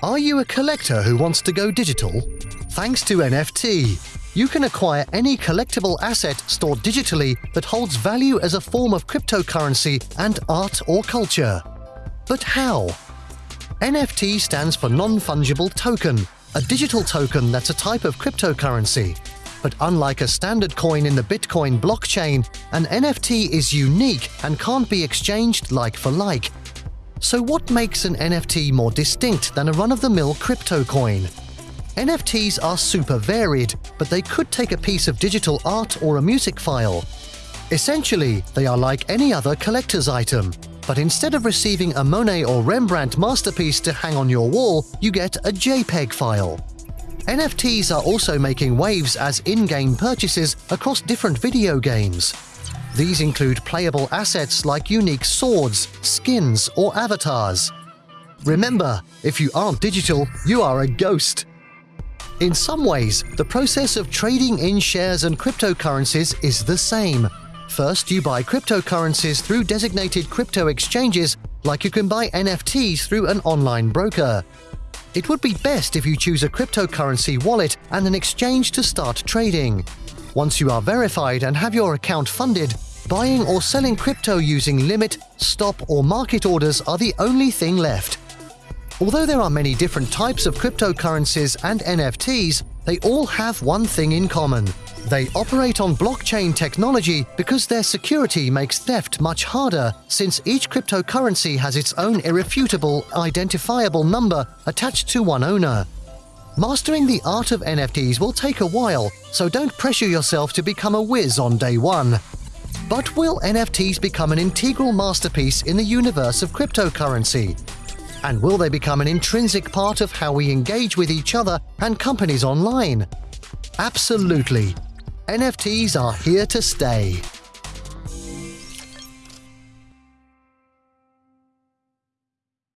Are you a collector who wants to go digital? Thanks to NFT, you can acquire any collectible asset stored digitally that holds value as a form of cryptocurrency and art or culture. But how? NFT stands for Non-Fungible Token, a digital token that's a type of cryptocurrency. But unlike a standard coin in the Bitcoin blockchain, an NFT is unique and can't be exchanged like for like. So what makes an NFT more distinct than a run-of-the-mill crypto coin? NFTs are super varied, but they could take a piece of digital art or a music file. Essentially, they are like any other collector's item, but instead of receiving a Monet or Rembrandt masterpiece to hang on your wall, you get a JPEG file. NFTs are also making waves as in-game purchases across different video games. These include playable assets like unique swords, skins, or avatars. Remember, if you aren't digital, you are a ghost. In some ways, the process of trading in shares and cryptocurrencies is the same. First, you buy cryptocurrencies through designated crypto exchanges, like you can buy NFTs through an online broker. It would be best if you choose a cryptocurrency wallet and an exchange to start trading. Once you are verified and have your account funded, buying or selling crypto using limit, stop, or market orders are the only thing left. Although there are many different types of cryptocurrencies and NFTs, they all have one thing in common. They operate on blockchain technology because their security makes theft much harder since each cryptocurrency has its own irrefutable, identifiable number attached to one owner. Mastering the art of NFTs will take a while, so don't pressure yourself to become a whiz on day one. But will NFTs become an integral masterpiece in the universe of cryptocurrency? And will they become an intrinsic part of how we engage with each other and companies online? Absolutely. NFTs are here to stay.